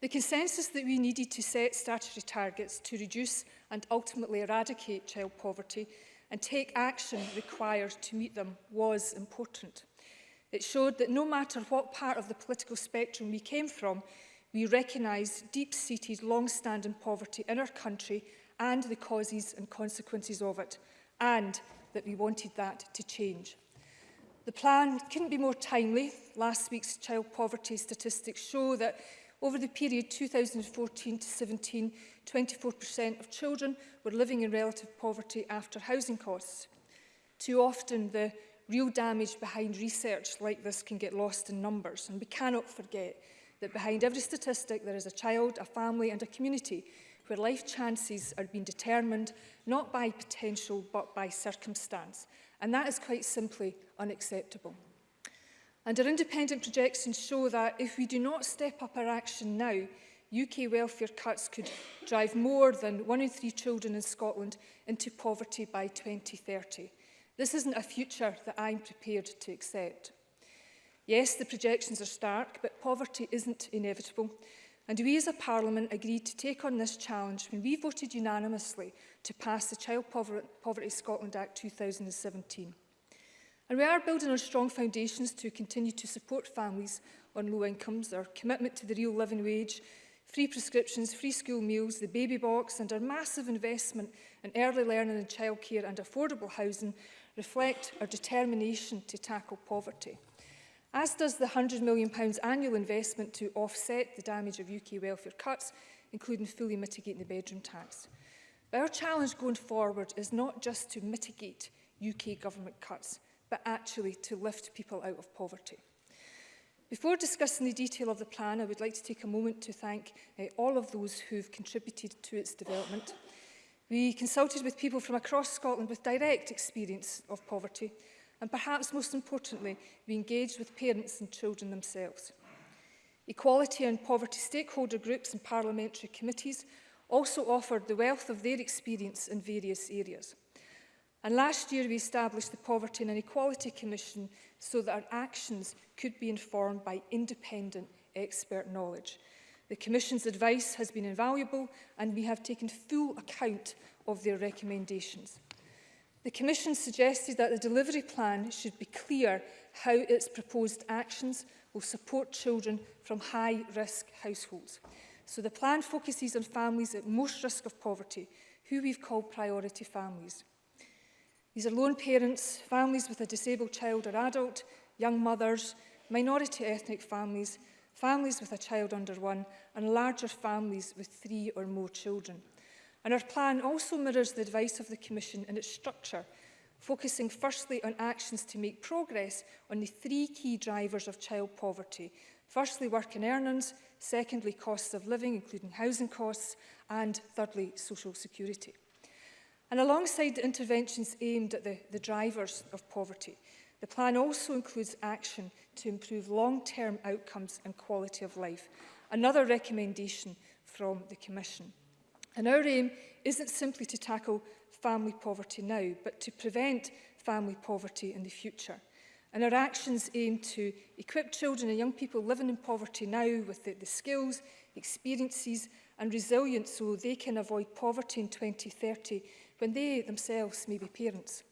The consensus that we needed to set statutory targets to reduce and ultimately eradicate child poverty and take action required to meet them was important. It showed that no matter what part of the political spectrum we came from, we recognise deep-seated, long-standing poverty in our country and the causes and consequences of it, and that we wanted that to change. The plan couldn't be more timely. Last week's child poverty statistics show that Over the period 2014 to 17, 24% of children were living in relative poverty after housing costs. Too often, the real damage behind research like this can get lost in numbers, and we cannot forget that behind every statistic there is a child, a family and a community where life chances are being determined not by potential but by circumstance. And that is quite simply unacceptable. And our independent projections show that if we do not step up our action now, UK welfare cuts could drive more than one in three children in Scotland into poverty by 2030. This isn't a future that I'm prepared to accept. Yes, the projections are stark, but poverty isn't inevitable. And we as a Parliament agreed to take on this challenge when we voted unanimously to pass the Child Poverty Scotland Act 2017. And we are building on strong foundations to continue to support families on low incomes, our commitment to the real living wage, free prescriptions, free school meals, the baby box and our massive investment in early learning and childcare and affordable housing reflect our determination to tackle poverty. As does the £100 million annual investment to offset the damage of UK welfare cuts, including fully mitigating the bedroom tax. But our challenge going forward is not just to mitigate UK government cuts, but actually to lift people out of poverty. Before discussing the detail of the plan, I would like to take a moment to thank uh, all of those who've contributed to its development. We consulted with people from across Scotland with direct experience of poverty, and perhaps most importantly, we engaged with parents and children themselves. Equality and poverty stakeholder groups and parliamentary committees also offered the wealth of their experience in various areas. And last year we established the Poverty and Inequality Commission so that our actions could be informed by independent expert knowledge. The Commission's advice has been invaluable and we have taken full account of their recommendations. The Commission suggested that the delivery plan should be clear how its proposed actions will support children from high-risk households. So the plan focuses on families at most risk of poverty, who we've called priority families. These are lone parents, families with a disabled child or adult, young mothers, minority ethnic families, families with a child under one, and larger families with three or more children. And our plan also mirrors the advice of the Commission in its structure, focusing firstly on actions to make progress on the three key drivers of child poverty. Firstly, work and earnings, secondly, costs of living, including housing costs, and thirdly, social security. And alongside interventions aimed at the, the drivers of poverty, the plan also includes action to improve long-term outcomes and quality of life, another recommendation from the Commission. And our aim isn't simply to tackle family poverty now, but to prevent family poverty in the future. And our actions aim to equip children and young people living in poverty now with the, the skills, experiences and resilience so they can avoid poverty in 2030 when they themselves may be parents.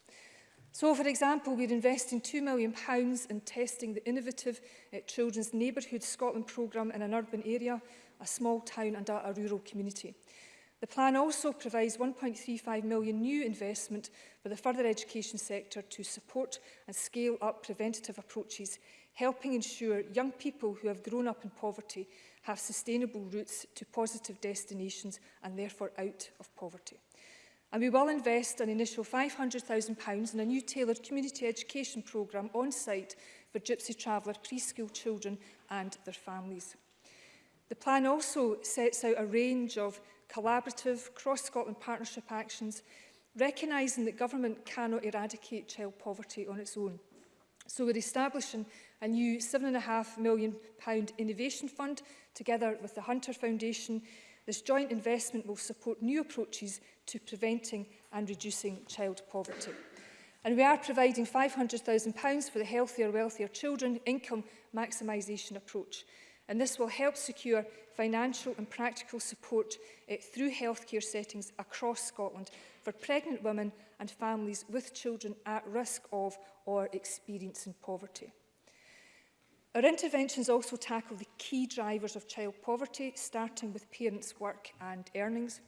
So, for example, we're investing £2 million in testing the innovative uh, Children's Neighbourhood Scotland programme in an urban area, a small town and a, a rural community. The plan also provides 1.35 million new investment for the further education sector to support and scale up preventative approaches, helping ensure young people who have grown up in poverty have sustainable routes to positive destinations and therefore out of poverty and we will invest an initial £500,000 in a new tailored community education programme on site for Gypsy Traveller preschool children and their families. The plan also sets out a range of collaborative cross-Scotland partnership actions, recognising that government cannot eradicate child poverty on its own. So we're establishing a new £7.5 million innovation fund together with the Hunter Foundation This joint investment will support new approaches to preventing and reducing child poverty. And we are providing £500,000 for the Healthier, Wealthier Children Income Maximisation Approach. And this will help secure financial and practical support uh, through healthcare settings across Scotland for pregnant women and families with children at risk of or experiencing poverty. Our interventions also tackle the key drivers of child poverty, starting with parents' work and earnings.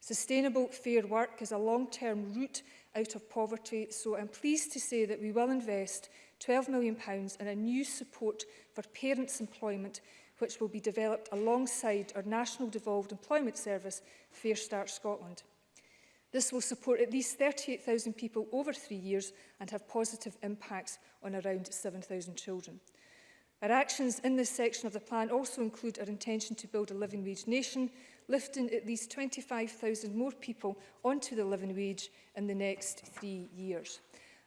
Sustainable fair work is a long-term route out of poverty, so I'm pleased to say that we will invest £12 million in a new support for parents' employment, which will be developed alongside our National Devolved Employment Service, Fair Start Scotland. This will support at least 38,000 people over three years and have positive impacts on around 7,000 children. Our actions in this section of the plan also include our intention to build a living wage nation, lifting at least 25,000 more people onto the living wage in the next three years.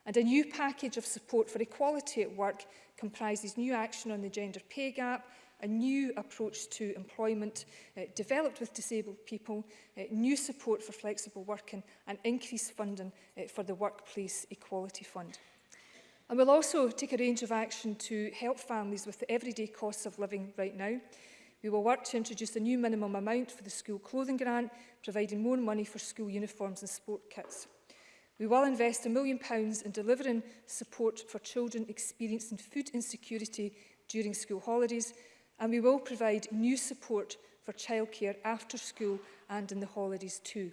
And a new package of support for equality at work comprises new action on the gender pay gap, a new approach to employment uh, developed with disabled people, uh, new support for flexible working and increased funding uh, for the Workplace Equality Fund. And we'll also take a range of action to help families with the everyday costs of living right now. We will work to introduce a new minimum amount for the school clothing grant, providing more money for school uniforms and sport kits. We will invest a million pounds in delivering support for children experiencing food insecurity during school holidays, and we will provide new support for childcare after school and in the holidays too.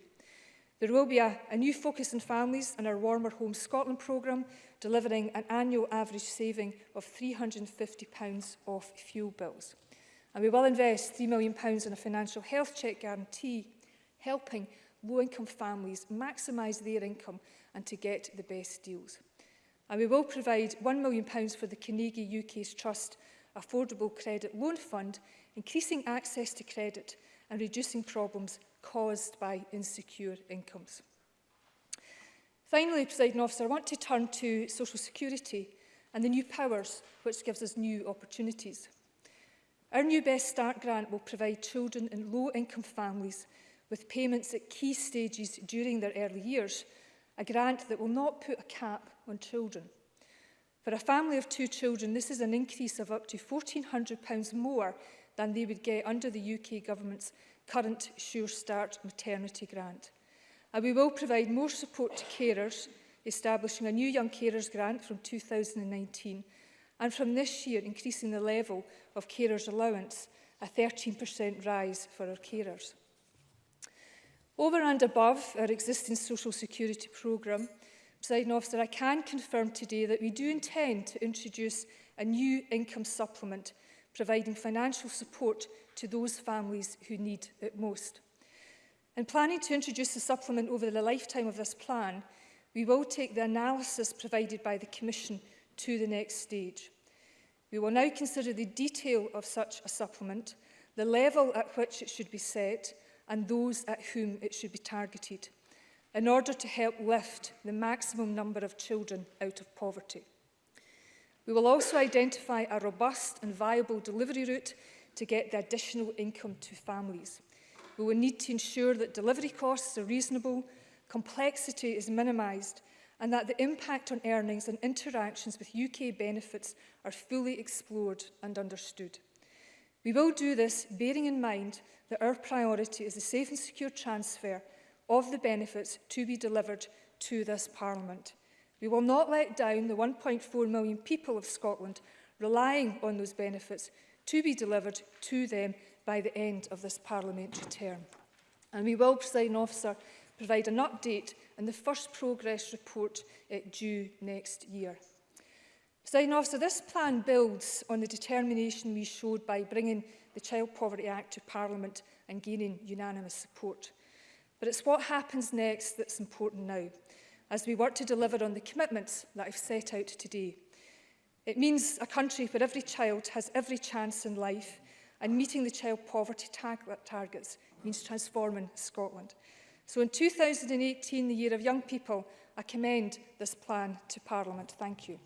There will be a, a new focus on families and our Warmer Home Scotland programme, delivering an annual average saving of £350 off fuel bills. And we will invest £3 million in a financial health check guarantee, helping low-income families maximise their income and to get the best deals. And we will provide £1 million for the Carnegie UK's Trust Affordable Credit Loan Fund, increasing access to credit and reducing problems caused by insecure incomes. Finally, President Officer, I want to turn to social security and the new powers which gives us new opportunities. Our new Best Start grant will provide children in low-income families with payments at key stages during their early years, a grant that will not put a cap on children. For a family of two children, this is an increase of up to £1,400 more than they would get under the UK government's current Sure Start maternity grant. And we will provide more support to carers, establishing a new Young Carers Grant from 2019, and from this year increasing the level of carers allowance, a 13% rise for our carers. Over and above our existing social security programme, President Officer, I can confirm today that we do intend to introduce a new income supplement providing financial support to those families who need it most. In planning to introduce the supplement over the lifetime of this plan, we will take the analysis provided by the Commission to the next stage. We will now consider the detail of such a supplement, the level at which it should be set, and those at whom it should be targeted, in order to help lift the maximum number of children out of poverty. We will also identify a robust and viable delivery route to get the additional income to families. We will need to ensure that delivery costs are reasonable, complexity is minimised and that the impact on earnings and interactions with UK benefits are fully explored and understood. We will do this bearing in mind that our priority is the safe and secure transfer of the benefits to be delivered to this Parliament. We will not let down the 1.4 million people of Scotland relying on those benefits to be delivered to them by the end of this parliamentary term. And we will, President officer, provide an update and the first progress report uh, due next year. President officer, this plan builds on the determination we showed by bringing the Child Poverty Act to Parliament and gaining unanimous support. But it's what happens next that's important now, as we work to deliver on the commitments that I've set out today. It means a country where every child has every chance in life and meeting the child poverty tar targets means transforming Scotland. So in 2018, the year of young people, I commend this plan to Parliament. Thank you.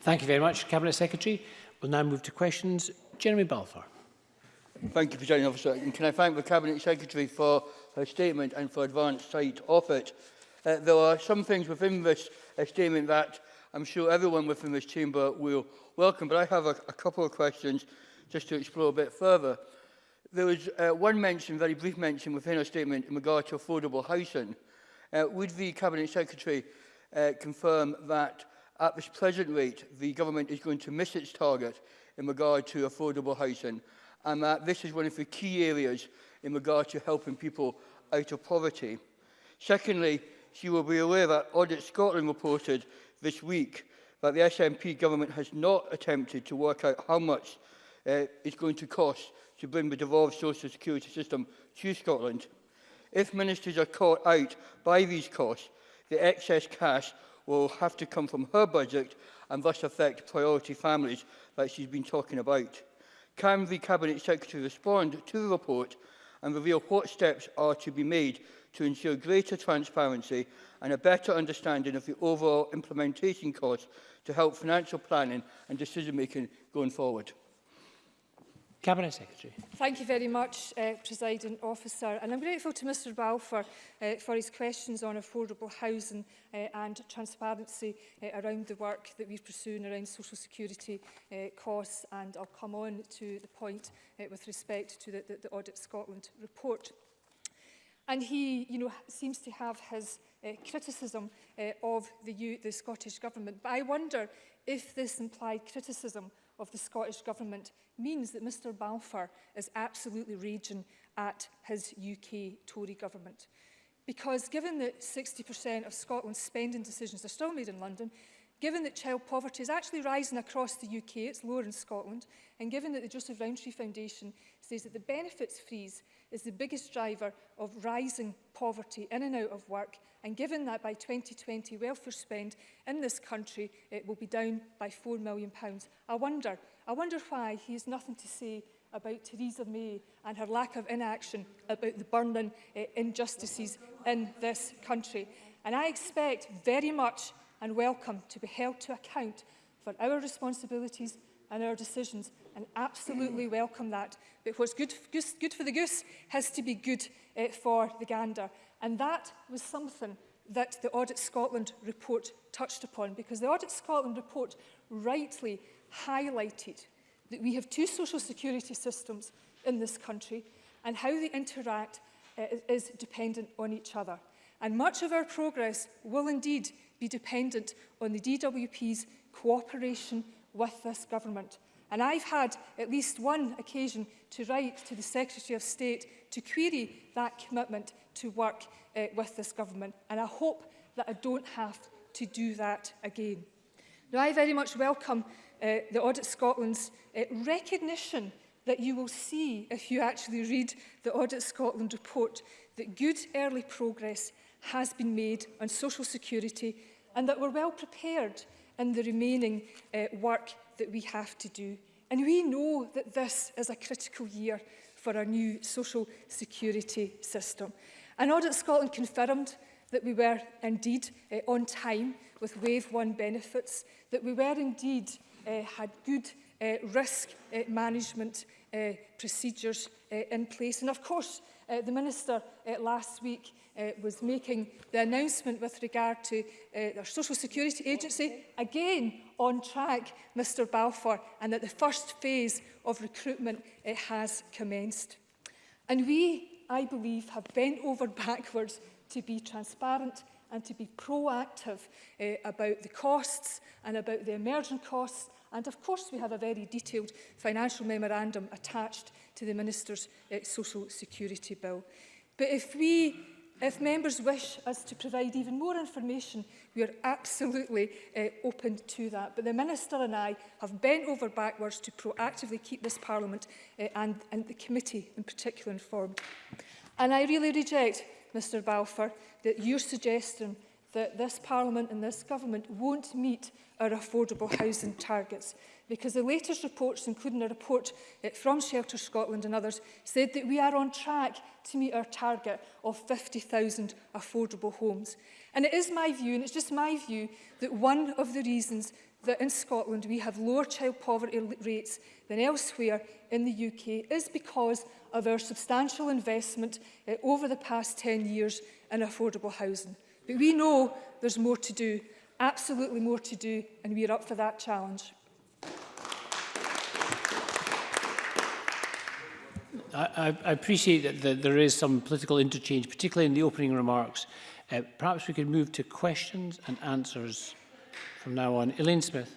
Thank you very much, Cabinet Secretary. We'll now move to questions. Jeremy Balfour. Thank you, President Officer. And can I thank the Cabinet Secretary for her statement and for advance sight of it. Uh, there are some things within this uh, statement that I'm sure everyone within this chamber will welcome, but I have a, a couple of questions just to explore a bit further. There was uh, one mention, very brief mention within a statement in regard to affordable housing. Uh, would the Cabinet Secretary uh, confirm that at this present rate the government is going to miss its target in regard to affordable housing and that this is one of the key areas in regard to helping people out of poverty. Secondly, she will be aware that Audit Scotland reported this week that the SNP government has not attempted to work out how much uh, it's going to cost to bring the devolved social security system to Scotland. If ministers are caught out by these costs, the excess cash will have to come from her budget and thus affect priority families that she's been talking about. Can the Cabinet Secretary respond to the report and reveal what steps are to be made to ensure greater transparency and a better understanding of the overall implementation costs to help financial planning and decision making going forward. Cabinet Secretary. Thank you very much, uh, President Officer. And I'm grateful to Mr Balfour uh, for his questions on affordable housing uh, and transparency uh, around the work that we've pursuing around social security uh, costs. And I'll come on to the point uh, with respect to the, the, the Audit Scotland report. And he you know, seems to have his uh, criticism uh, of the, U the Scottish Government. But I wonder if this implied criticism of the Scottish Government means that Mr Balfour is absolutely raging at his UK Tory Government. Because given that 60% of Scotland's spending decisions are still made in London, given that child poverty is actually rising across the UK, it's lower in Scotland, and given that the Joseph Rowntree Foundation says that the benefits freeze is the biggest driver of rising poverty in and out of work. And given that by 2020 welfare spend in this country it will be down by £4 million. I wonder, I wonder why he has nothing to say about Theresa May and her lack of inaction about the burning uh, injustices in this country. And I expect very much and welcome to be held to account for our responsibilities and our decisions and absolutely welcome that. But what's good, goose, good for the goose has to be good uh, for the gander. And that was something that the Audit Scotland report touched upon, because the Audit Scotland report rightly highlighted that we have two social security systems in this country and how they interact uh, is dependent on each other. And much of our progress will indeed be dependent on the DWP's cooperation with this government. And I've had at least one occasion to write to the Secretary of State to query that commitment to work uh, with this government. And I hope that I don't have to do that again. Now, I very much welcome uh, the Audit Scotland's uh, recognition that you will see if you actually read the Audit Scotland report that good early progress has been made on social security and that we're well prepared and the remaining uh, work that we have to do. And we know that this is a critical year for our new social security system. And audit Scotland confirmed that we were indeed uh, on time with wave one benefits, that we were indeed uh, had good uh, risk uh, management uh, procedures uh, in place. And of course, Uh, the Minister uh, last week uh, was making the announcement with regard to uh, our Social Security Agency, again on track, Mr Balfour, and that the first phase of recruitment uh, has commenced. And we, I believe, have bent over backwards to be transparent and to be proactive uh, about the costs and about the emergent costs. And of course, we have a very detailed financial memorandum attached to the Minister's uh, Social Security Bill. But if we If members wish us to provide even more information, we are absolutely uh, open to that. But the Minister and I have bent over backwards to proactively keep this Parliament uh, and, and the committee in particular informed. And I really reject, Mr Balfour, that your suggestion that this Parliament and this Government won't meet our affordable housing targets because the latest reports, including a report eh, from Shelter Scotland and others, said that we are on track to meet our target of 50,000 affordable homes. And it is my view, and it's just my view, that one of the reasons that in Scotland we have lower child poverty rates than elsewhere in the UK is because of our substantial investment eh, over the past 10 years in affordable housing. But we know there's more to do, absolutely more to do, and we're up for that challenge. I, I appreciate that, that there is some political interchange, particularly in the opening remarks. Uh, perhaps we could move to questions and answers from now on. Elaine Smith.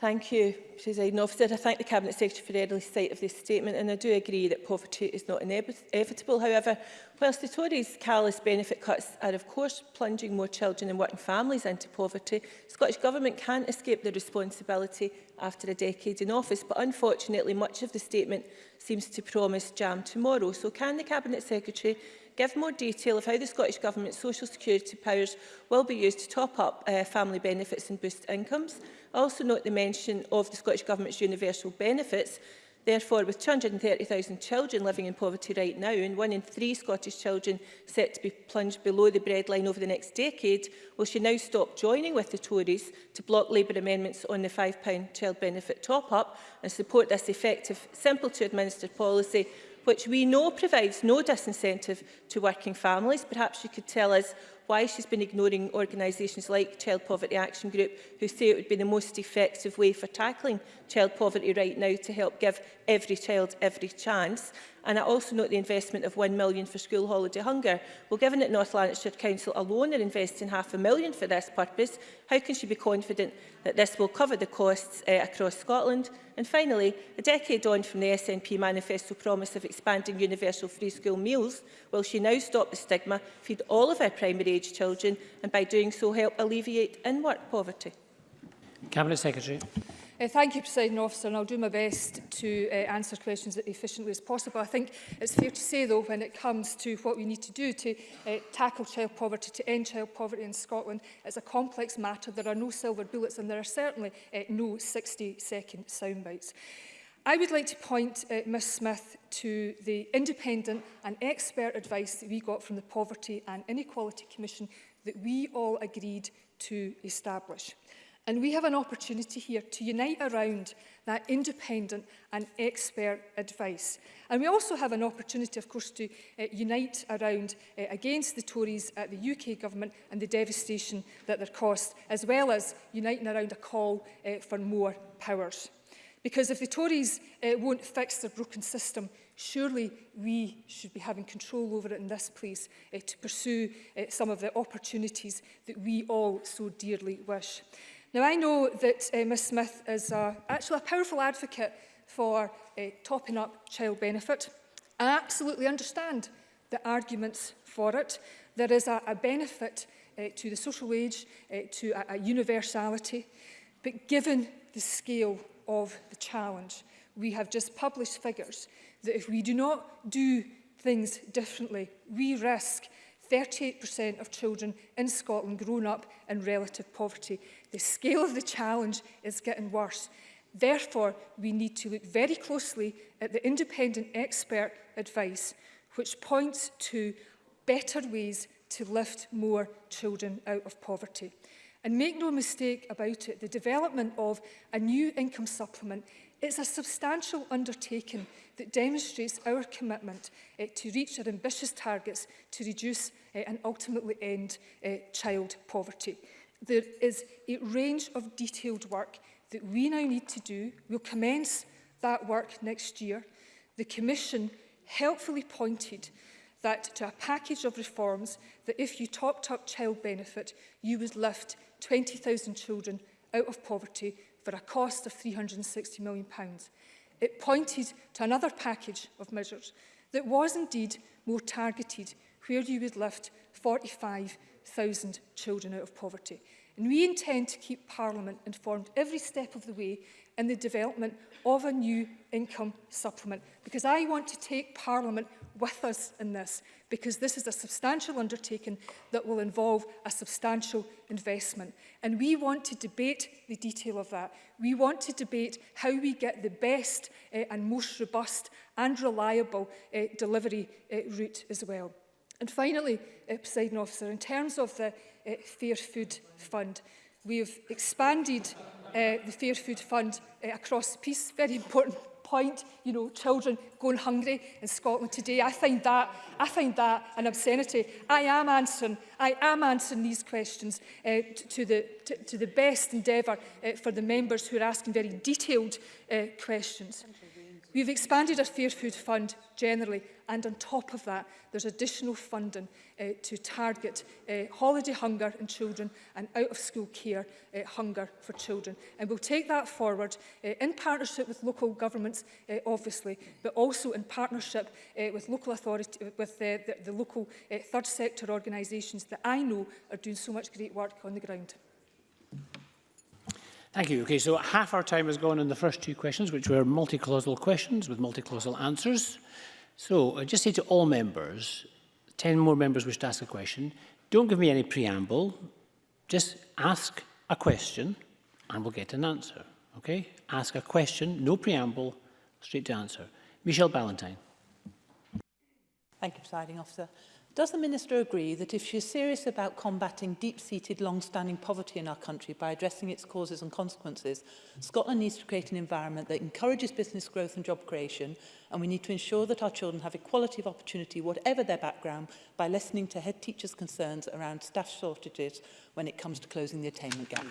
Thank you, President Officer. I thank the Cabinet Secretary for the early sight of this statement and I do agree that poverty is not inevitable. However, whilst the Tories' callous benefit cuts are of course plunging more children and working families into poverty, the Scottish Government can't escape the responsibility after a decade in office. But unfortunately, much of the statement seems to promise jam tomorrow. So can the Cabinet Secretary give more detail of how the Scottish Government's social security powers will be used to top up uh, family benefits and boost incomes. I also note the mention of the Scottish Government's universal benefits. Therefore, with 230,000 children living in poverty right now and one in three Scottish children set to be plunged below the breadline over the next decade, will she now stop joining with the Tories to block Labour amendments on the £5 child benefit top-up and support this effective, simple-to-administer policy which we know provides no disincentive to working families. Perhaps you could tell us why she's been ignoring organisations like Child Poverty Action Group, who say it would be the most effective way for tackling child poverty right now to help give every child every chance. And I also note the investment of £1 million for school holiday hunger. Well, given that North Lanarkshire Council alone are investing half a million for this purpose, how can she be confident that this will cover the costs uh, across Scotland? And finally, a decade on from the SNP manifesto promise of expanding universal free school meals, will she now stop the stigma, feed all of our primary school-aged children and by doing so help alleviate in-work poverty? Cabinet Secretary. Uh, thank you, President Officer, and I'll do my best to uh, answer questions as efficiently as possible. I think it's fair to say, though, when it comes to what we need to do to uh, tackle child poverty, to end child poverty in Scotland, it's a complex matter. There are no silver bullets, and there are certainly uh, no 60-second soundbites. I would like to point uh, Ms Smith to the independent and expert advice that we got from the Poverty and Inequality Commission that we all agreed to establish. And we have an opportunity here to unite around that independent and expert advice. And we also have an opportunity, of course, to uh, unite around uh, against the Tories at the UK government and the devastation that they're caused, as well as uniting around a call uh, for more powers. Because if the Tories uh, won't fix their broken system, surely we should be having control over it in this place uh, to pursue uh, some of the opportunities that we all so dearly wish. Now, I know that uh, Ms Smith is uh, actually a powerful advocate for uh, topping up child benefit. I absolutely understand the arguments for it. There is a, a benefit uh, to the social wage, uh, to a, a universality, but given the scale of the challenge. We have just published figures that if we do not do things differently, we risk 38% of children in Scotland growing up in relative poverty. The scale of the challenge is getting worse. Therefore, we need to look very closely at the independent expert advice, which points to better ways to lift more children out of poverty. And make no mistake about it, the development of a new income supplement is a substantial undertaking that demonstrates our commitment uh, to reach our ambitious targets to reduce uh, and ultimately end uh, child poverty. There is a range of detailed work that we now need to do. We'll commence that work next year. The Commission helpfully pointed that to a package of reforms that if you topped up child benefit, you would lift 20,000 children out of poverty for a cost of £360 million. Pounds. It pointed to another package of measures that was indeed more targeted, where you would lift 45,000 children out of poverty. And we intend to keep Parliament informed every step of the way in the development of a new income supplement, because I want to take Parliament with us in this because this is a substantial undertaking that will involve a substantial investment. And we want to debate the detail of that. We want to debate how we get the best uh, and most robust and reliable uh, delivery uh, route as well. And finally, uh, President Officer, in terms of the uh, Fair Food Fund, we have expanded uh, the Fair Food Fund uh, across the piece, very important point, you know, children going hungry in Scotland today. I find that, I find that an obscenity. I am answering, I am answering these questions uh, to, the, to, to the best endeavour uh, for the members who are asking very detailed uh, questions. Thank you. We've expanded our Fair Food Fund generally, and on top of that, there's additional funding uh, to target uh, holiday hunger in children and out-of-school care uh, hunger for children. And we'll take that forward uh, in partnership with local governments, uh, obviously, but also in partnership uh, with local authority, uh, with uh, the, the local uh, third sector organisations that I know are doing so much great work on the ground. Thank you. Okay, so half our time has gone in the first two questions, which were multi-clausal questions with multi-clausal answers. So I just say to all members, 10 more members wish to ask a question, don't give me any preamble, just ask a question and we'll get an answer. Okay? Ask a question, no preamble, straight to answer. Michelle Ballantyne. Thank you, presiding officer. Does the Minister agree that if she is serious about combating deep-seated, long-standing poverty in our country by addressing its causes and consequences, Scotland needs to create an environment that encourages business growth and job creation, and we need to ensure that our children have equality of opportunity, whatever their background, by listening to head teachers' concerns around staff shortages when it comes to closing the attainment gap?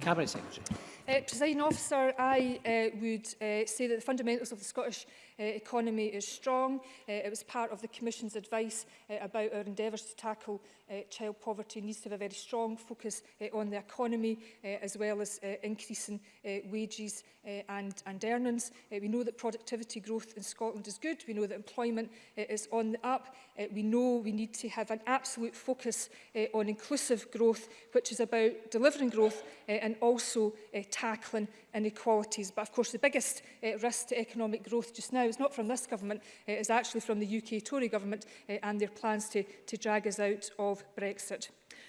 Cabinet Secretary. Uh, President officer, I uh, would uh, say that the fundamentals of the Scottish uh, economy is strong. Uh, it was part of the Commission's advice uh, about our endeavours to tackle uh, child poverty needs to have a very strong focus uh, on the economy uh, as well as uh, increasing uh, wages uh, and, and earnings. Uh, we know that productivity growth in Scotland is good. We know that employment uh, is on the up. Uh, we know we need to have an absolute focus uh, on inclusive growth, which is about delivering growth uh, and also uh, tackling inequalities. But of course, the biggest uh, risk to economic growth just now is not from this government, it is actually from the UK Tory government uh, and their plans to, to drag us out of Brexit.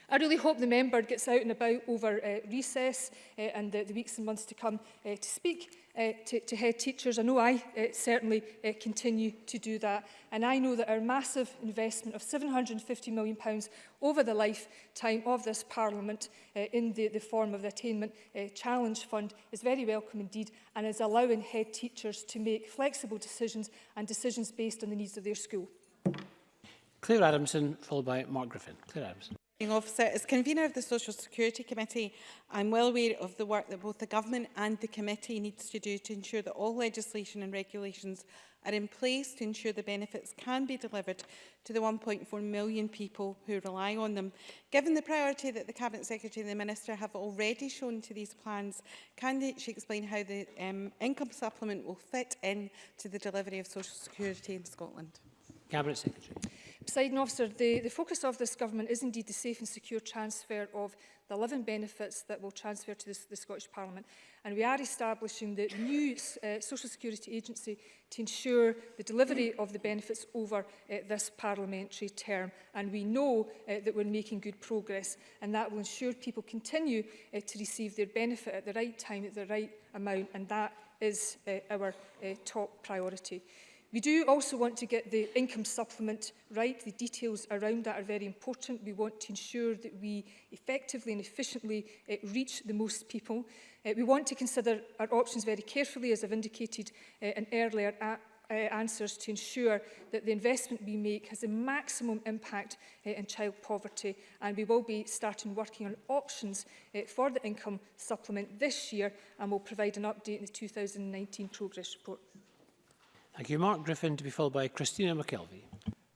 I really hope the member gets out and about over uh, recess uh, and the, the weeks and months to come uh, to speak uh, to, to head teachers. I know I uh, certainly uh, continue to do that. And I know that our massive investment of £750 million pounds over the lifetime of this Parliament uh, in the, the form of the Attainment uh, Challenge Fund is very welcome indeed and is allowing head teachers to make flexible decisions and decisions based on the needs of their school. Claire Adamson, followed by Mark Griffin. Claire Adamson. Officer, as convener of the Social Security Committee, I'm well aware of the work that both the Government and the Committee needs to do to ensure that all legislation and regulations are in place to ensure the benefits can be delivered to the 1.4 million people who rely on them. Given the priority that the Cabinet Secretary and the Minister have already shown to these plans, can she explain how the um, income supplement will fit in to the delivery of social security in Scotland? Cabinet Secretary. Presiding officer, the, the focus of this government is indeed the safe and secure transfer of the living benefits that will transfer to this, the Scottish Parliament. And we are establishing the new uh, Social Security Agency to ensure the delivery of the benefits over uh, this parliamentary term. And we know uh, that we're making good progress and that will ensure people continue uh, to receive their benefit at the right time, at the right amount. And that is uh, our uh, top priority. We do also want to get the income supplement right. The details around that are very important. We want to ensure that we effectively and efficiently uh, reach the most people. Uh, we want to consider our options very carefully, as I've indicated uh, in earlier uh, answers to ensure that the investment we make has a maximum impact uh, in child poverty and we will be starting working on options uh, for the income supplement this year and we'll provide an update in the 2019 progress report. Thank you. Mark Griffin to be followed by Christina McKelvey.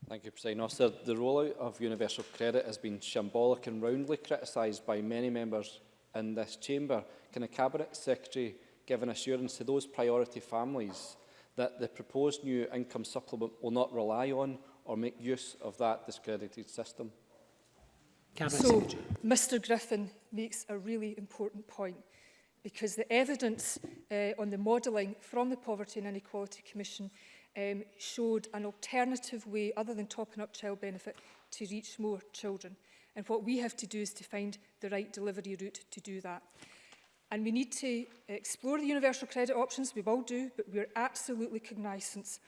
Thank you, President Officer. The rollout of universal credit has been shambolic and roundly criticised by many members in this chamber. Can the Cabinet Secretary give an assurance to those priority families that the proposed new income supplement will not rely on or make use of that discredited system? Cabinet so, Secretary. Mr Griffin makes a really important point because the evidence uh, on the modelling from the Poverty and Inequality Commission um, showed an alternative way, other than topping up child benefit, to reach more children. And what we have to do is to find the right delivery route to do that. And we need to explore the universal credit options, we will do, but we're absolutely cognizant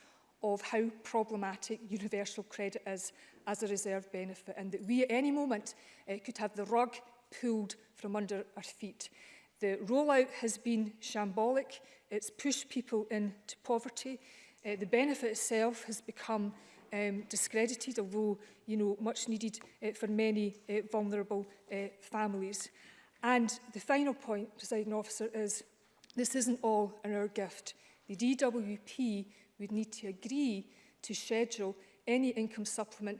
of how problematic universal credit is as a reserve benefit and that we at any moment uh, could have the rug pulled from under our feet. The rollout has been shambolic. It's pushed people into poverty. Uh, the benefit itself has become um, discredited, although you know much needed uh, for many uh, vulnerable uh, families. And the final point, presiding officer, is this isn't all in our gift. The DWP would need to agree to schedule any income supplement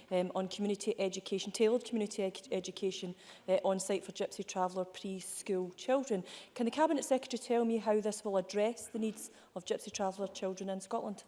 um, on community education, tailored community ed education uh, on site for gypsy traveller preschool children. Can the Cabinet Secretary tell me how this will address the needs of gypsy traveller children in Scotland?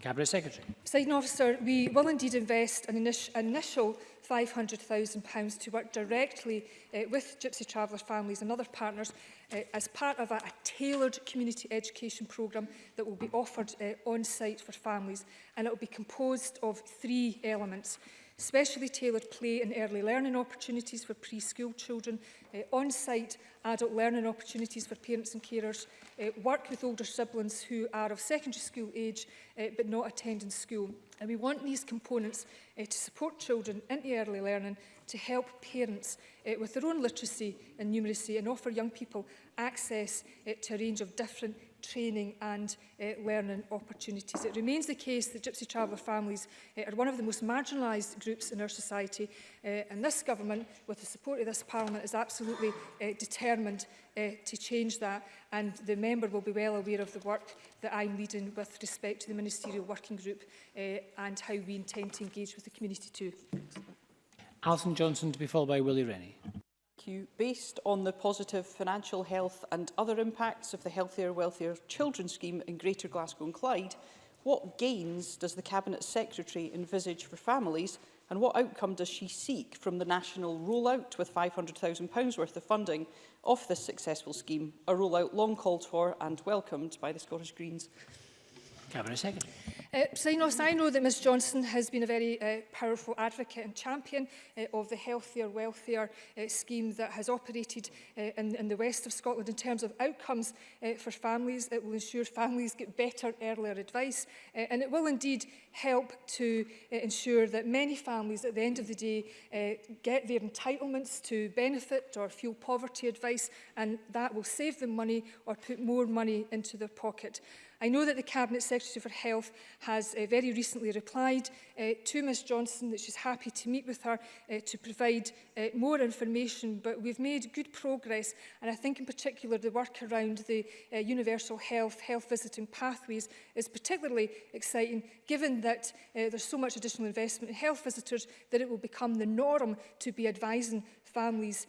Cabinet Secretary. Presiding officer, we will indeed invest an initial £500,000 to work directly uh, with Gypsy Traveller families and other partners uh, as part of a, a tailored community education programme that will be offered uh, on site for families and it will be composed of three elements specially tailored play and early learning opportunities for preschool children, uh, on-site adult learning opportunities for parents and carers, uh, work with older siblings who are of secondary school age uh, but not attending school. And we want these components uh, to support children into early learning to help parents uh, with their own literacy and numeracy and offer young people access uh, to a range of different training and uh, learning opportunities. It remains the case that Gypsy Traveller families uh, are one of the most marginalised groups in our society uh, and this government, with the support of this parliament, is absolutely uh, determined uh, to change that and the member will be well aware of the work that I'm leading with respect to the ministerial working group uh, and how we intend to engage with the community too. Alison Johnson to be followed by Willie Rennie. Q. Based on the positive financial health and other impacts of the Healthier Wealthier Children Scheme in Greater Glasgow and Clyde, what gains does the Cabinet Secretary envisage for families and what outcome does she seek from the national rollout with £500,000 worth of funding of this successful scheme, a rollout long called for and welcomed by the Scottish Greens? Cabinet Secretary. Uh, so hmm. I know that Ms Johnson has been a very uh, powerful advocate and champion uh, of the healthier, welfare uh, scheme that has operated uh, in, in the west of Scotland in terms of outcomes uh, for families. It will ensure families get better earlier advice uh, and it will indeed help to uh, ensure that many families at the end of the day uh, get their entitlements to benefit or fuel poverty advice and that will save them money or put more money into their pocket. I know that the Cabinet Secretary for Health has uh, very recently replied uh, to Ms Johnson that she's happy to meet with her uh, to provide uh, more information, but we've made good progress and I think in particular the work around the uh, universal health, health visiting pathways is particularly exciting given that uh, there's so much additional investment in health visitors that it will become the norm to be advising families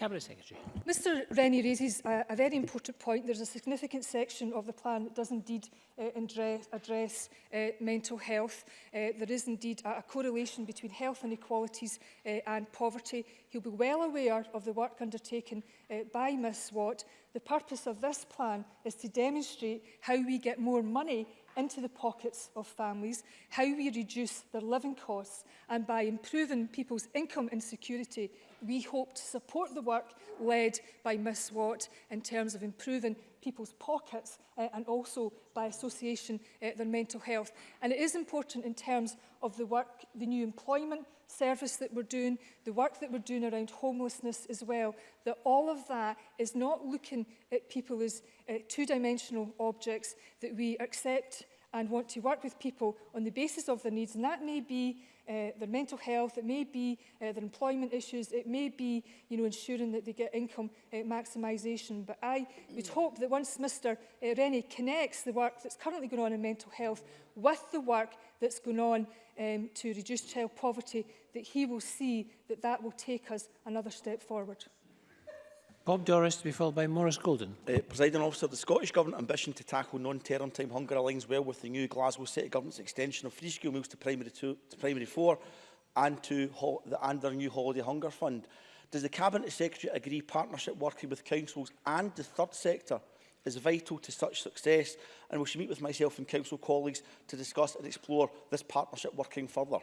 Cabinet Secretary. Mr Rennie raises a, a very important point. There's a significant section of the plan that does indeed uh, address, address uh, mental health. Uh, there is indeed a, a correlation between health inequalities uh, and poverty. He'll be well aware of the work undertaken uh, by Ms Watt. The purpose of this plan is to demonstrate how we get more money into the pockets of families, how we reduce their living costs, and by improving people's income insecurity, we hope to support the work led by Miss Watt in terms of improving people's pockets uh, and also by association uh, their mental health. And it is important in terms of the work, the new employment service that we're doing, the work that we're doing around homelessness as well, that all of that is not looking at people as uh, two-dimensional objects that we accept and want to work with people on the basis of their needs. And that may be uh, their mental health, it may be uh, their employment issues, it may be you know, ensuring that they get income uh, maximisation. But I would hope that once Mr uh, Rennie connects the work that's currently going on in mental health with the work that's going on um, to reduce child poverty, that he will see that that will take us another step forward. Bob Doris to be followed by Morris Golden. Uh, Presiding officer, the Scottish Government ambition to tackle non-term time hunger aligns well with the new Glasgow City Government's extension of free school meals to primary, two, to primary four and to the, under new holiday hunger fund. Does the Cabinet Secretary agree partnership working with councils and the third sector is vital to such success and will she meet with myself and council colleagues to discuss and explore this partnership working further?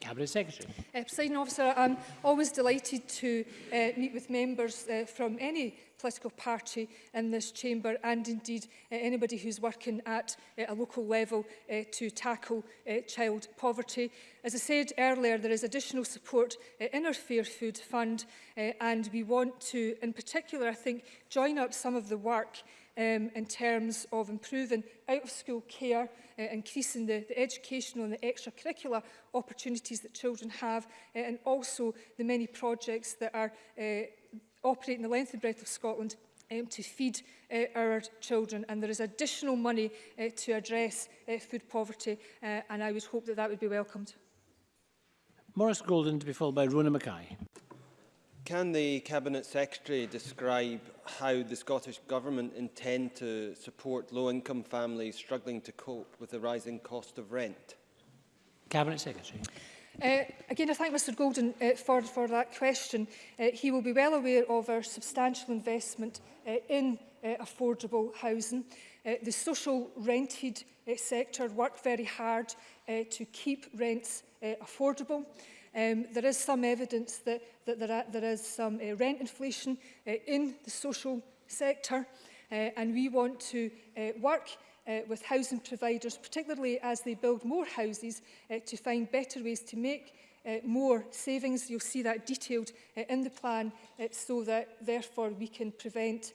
Cabinet Secretary. Uh, President Officer, I'm always delighted to uh, meet with members uh, from any political party in this chamber and indeed uh, anybody who's working at uh, a local level uh, to tackle uh, child poverty. As I said earlier, there is additional support uh, in our Fair Food Fund uh, and we want to, in particular, I think, join up some of the work um, in terms of improving out-of-school care, uh, increasing the, the educational and the extracurricular opportunities that children have, uh, and also the many projects that are uh, operating the length and breadth of Scotland um, to feed uh, our children and there is additional money uh, to address uh, food poverty uh, and I would hope that that would be welcomed. Morris Golden to be followed by Rona Mackay. Can the Cabinet Secretary describe how the Scottish Government intend to support low-income families struggling to cope with the rising cost of rent? Cabinet Secretary. Uh, again, I thank Mr Golden uh, for, for that question. Uh, he will be well aware of our substantial investment uh, in uh, affordable housing. Uh, the social rented uh, sector work very hard uh, to keep rents uh, affordable. Um, there is some evidence that, that there, are, there is some uh, rent inflation uh, in the social sector uh, and we want to uh, work uh, with housing providers, particularly as they build more houses, uh, to find better ways to make uh, more savings. You'll see that detailed uh, in the plan uh, so that therefore we can prevent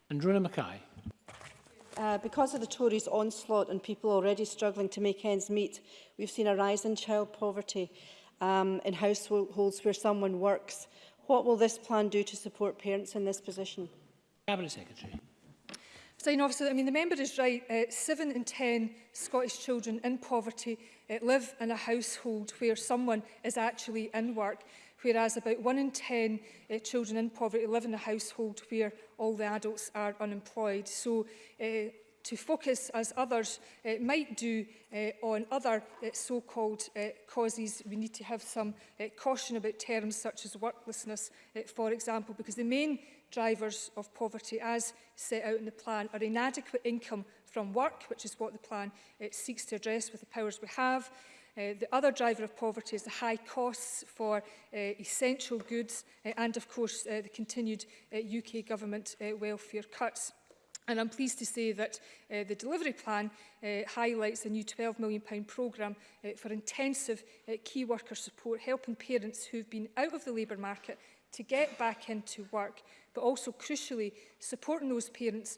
Androna Mackay. Uh, because of the Tories' onslaught and people already struggling to make ends meet, we've seen a rise in child poverty um, in households where someone works. What will this plan do to support parents in this position? Cabinet Secretary. Sign officer, I mean, the member is right. Uh, seven in ten Scottish children in poverty uh, live in a household where someone is actually in work, whereas about one in ten uh, children in poverty live in a household where all the adults are unemployed. So uh, to focus, as others uh, might do, uh, on other uh, so-called uh, causes. We need to have some uh, caution about terms such as worklessness, uh, for example, because the main drivers of poverty as set out in the plan are inadequate income from work, which is what the plan uh, seeks to address with the powers we have. Uh, the other driver of poverty is the high costs for uh, essential goods uh, and, of course, uh, the continued uh, UK government uh, welfare cuts. And I'm pleased to say that uh, the delivery plan uh, highlights a new £12 million programme uh, for intensive uh, key worker support, helping parents who've been out of the labour market to get back into work but also crucially supporting those parents